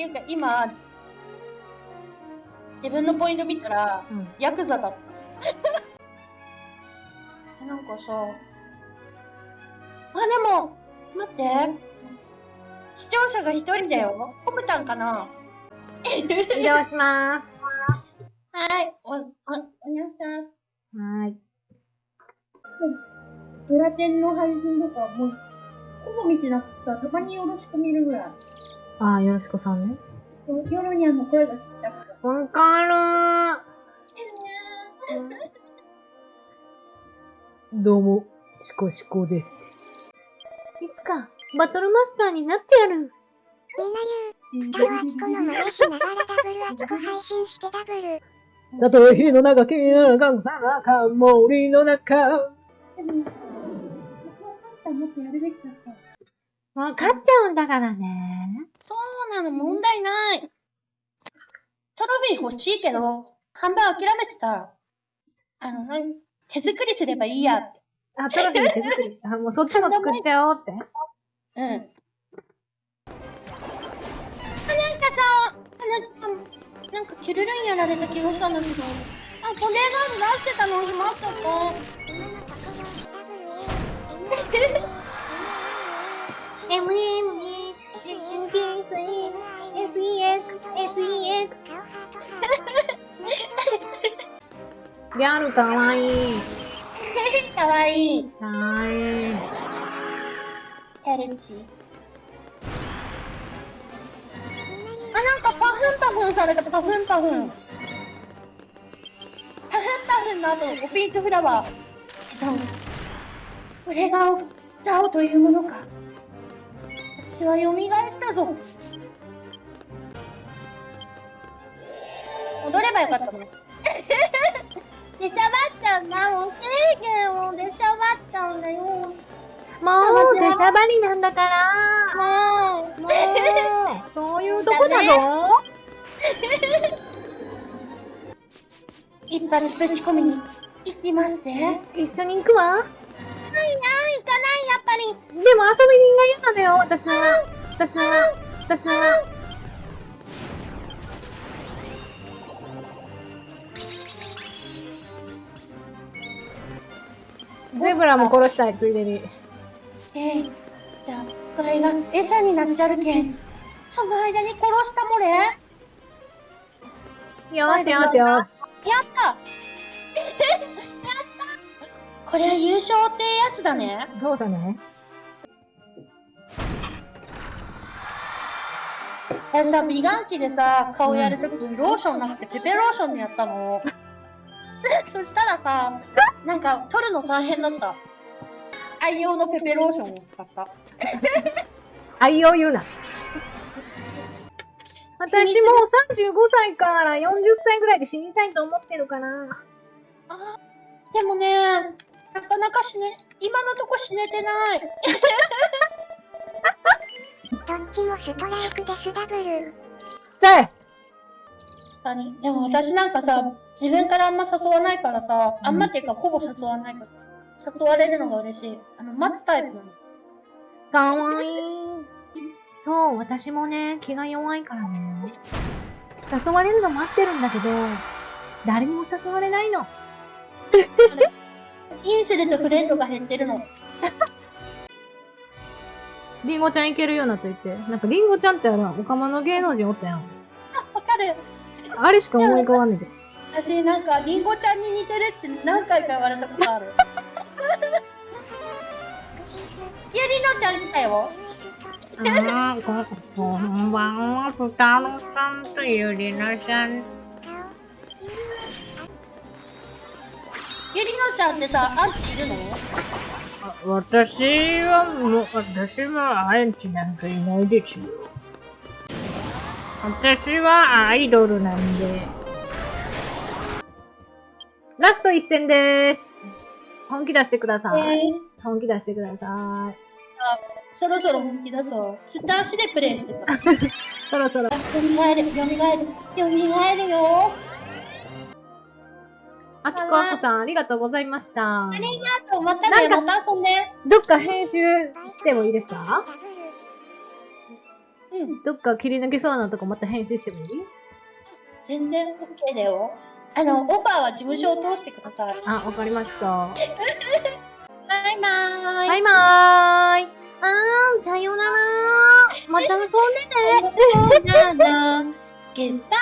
っていうか今、自分のポイント見たら、うん。ヤクザだった。なんかさ、あ、でも、待って。視聴者が一人だよ。コムタンかな移動します。はい。お、お、おにゃさん。はーい。ブラテンの配信とか、もう、ほぼ見てなくてさ、たまによろしく見るぐらい。あー、よろしこさんね。夜にあの声が聞きたくて。わかるー。どうも、シコシコですって。いつか、バトルマスターになってやる。みんな言う。北はキコの真似しながらダブルアトコ配信してダブル。たとえ火の中、君の中、さらか、森の中。でも、バトルマスターもっとやるべきだった。わかっちゃうんだからね。そうなの、問題ない。トロフィー欲しいけど、半分諦めてた。あの、なん手作りすればいいやって。あ、トロフィー手作り。あ、もうそっちも作っちゃおうって。うん。あ、なんかさ、あの、なんかキュルルンやられた気がしたんだけど。あ、ボデーガード出してたのに待った。今のとこギャル かわいい。かわいい。かわいい。あ、なんかパフンパフンされた、パフンパフン。パフンパフンの後、ピンクフラワー。これがザオというものか。私は蘇ったぞ。踊ればよかったの。でしゃばっちゃうんだ。もう制限をでしゃばっちゃうんだよ。もう、出しゃばりなんだから。もう。もう、そういうとこだぞ。一発ぶち込みに行きますね。ないな、一緒に行くわ。行かない、やっぱり。でも遊び人が嫌なのよ、私は。私は。私は。ゼブラも殺したい、ついでに。えー、じゃあ、これが餌になっちゃるけん。その間に殺したもれやよしよしよし。ったやったこれは優勝ってやつだね。そうだね。私さ、美顔器でさ、顔やるときにローションなくてペペローションでやったの。そしたらさ、なんか取るの大変だった。愛用のペペローションを使った。愛を言うな。私もう35歳から40歳ぐらいで死にたいと思ってるかな。あーでもね、なかなか死ね、今のとこ死ねてない。どっちもストライクですダブル。せい何でも私なんかさ、自分からあんま誘わないからさ、あんまっていうかほぼ誘わないから、誘われるのが嬉しい。あの、待つタイプなの。かわいい。そう、私もね、気が弱いからね。誘われるの待ってるんだけど、誰にも誘われないの。インするとフレンドが減ってるの。リンゴちゃんいけるようになっていて。なんかリンゴちゃんってあら、おかまの芸能人おったやん。わかる。あれしか思い浮かばんねんけど。私なんか、リンゴちゃんに似てるって何回か言われたことある。ゆりのちゃんだよ。あー、こ、こんばんは、ふたろさんとゆりなさん。ゆりのちゃんってさ、アンチいるの？私はもう、私はアンチなんかいないですよ。私はアイドルなんで。ラスト一戦でーす。本気出してください。えー、本気出してください。そろそろ本気出そう。スターシでプレイしてた。そろそろ。よみがえる、よみがえる、よみがえるよ。あきこあこさん、ありがとうございました。ありがとう、またね、また遊んで。どっか編集してもいいですか？うん。どっか切り抜けそうなとこまた編集してもいい？全然 OK だよ。あの、オファーは事務所を通してください。あ、わかりました。バイバーイ。バイバーイ。あーん、さようなら。また遊んでね。そうなの。ゲッバイ。